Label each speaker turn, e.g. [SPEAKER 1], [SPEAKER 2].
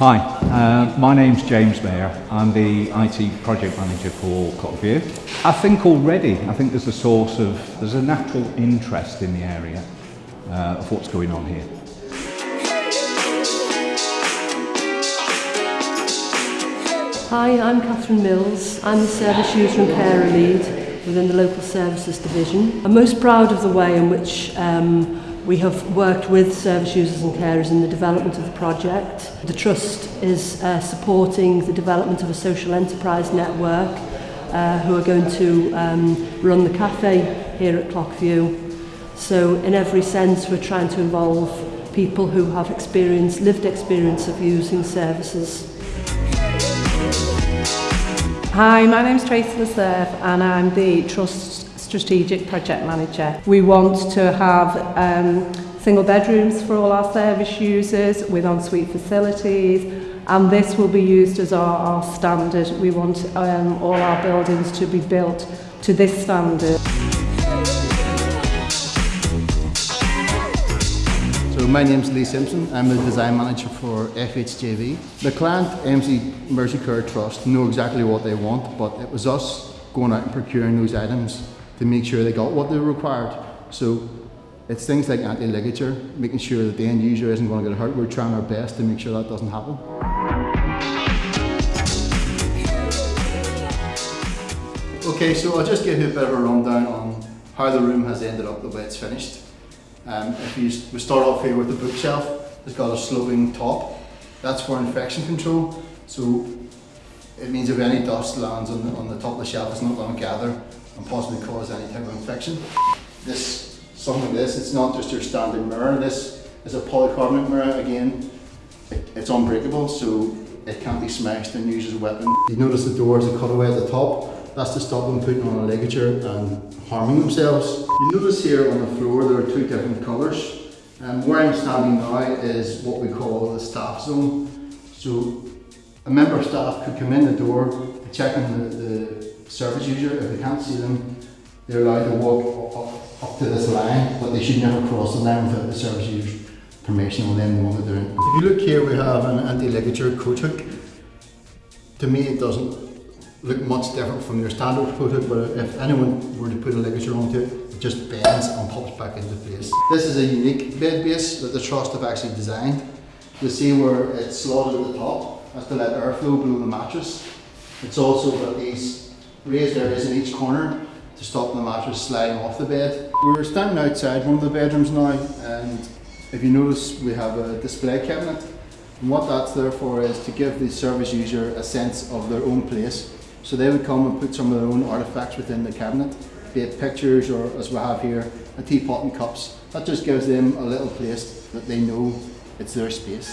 [SPEAKER 1] Hi, uh, my name's James Mayer. I'm the IT project manager for Clockview. I think already, I think there's a source of, there's a natural interest in the area uh, of what's going on here.
[SPEAKER 2] Hi, I'm Catherine Mills. I'm the Service User and Carer Lead within the Local Services Division. I'm most proud of the way in which um, We have worked with service users and carers in the development of the project. The Trust is uh, supporting the development of a social enterprise network uh, who are going to um, run the cafe here at Clockview. So in every sense we're trying to involve people who have experience, lived experience of using services.
[SPEAKER 3] Hi, my name's Tracy Leserve and I'm the Trust's Strategic Project Manager. We want to have um, single bedrooms for all our service users with ensuite facilities and this will be used as our, our standard. We want um, all our buildings to be built to this standard.
[SPEAKER 4] So my name is Lee Simpson. I'm the design manager for FHJV. The client, MC Mersey Care Trust, know exactly what they want, but it was us going out and procuring those items to make sure they got what they required. So it's things like anti-ligature, making sure that the end user isn't going to get hurt. We're trying our best to make sure that doesn't happen. Okay, so I'll just give you a bit of a rundown on how the room has ended up the way it's finished. Um, if you, we start off here with the bookshelf, it's got a sloping top. That's for infection control. So it means if any dust lands on the, on the top of the shelf, it's not going to gather and possibly cause any type of infection. This, something like this, it's not just your standard mirror. This is a polycarbonate mirror. Again, it, it's unbreakable, so it can't be smashed and used as a weapon. You notice the door is a cutaway at the top. That's to stop them putting on a ligature and harming themselves. You notice here on the floor there are two different colours. And where I'm standing now is what we call the staff zone. So a member of staff could come in the door check on the, the service user. If they can't see them, they're allowed to walk up, up to this line, but they should never cross the line without the service user's permission or them the one they're doing. If you look here, we have an anti-ligature coat hook. To me, it doesn't look much different from your standard coat hook, but if anyone were to put a ligature onto it, it just bends and pops back into place. This is a unique bed base that the Trust have actually designed. You'll see where it's slotted at the top, that's to let airflow below the mattress. It's also got these raised areas in each corner to stop the mattress sliding off the bed. We're standing outside one of the bedrooms now and if you notice we have a display cabinet and what that's there for is to give the service user a sense of their own place so they would come and put some of their own artifacts within the cabinet, be it pictures or as we have here, a teapot and cups. That just gives them a little place that they know it's their space.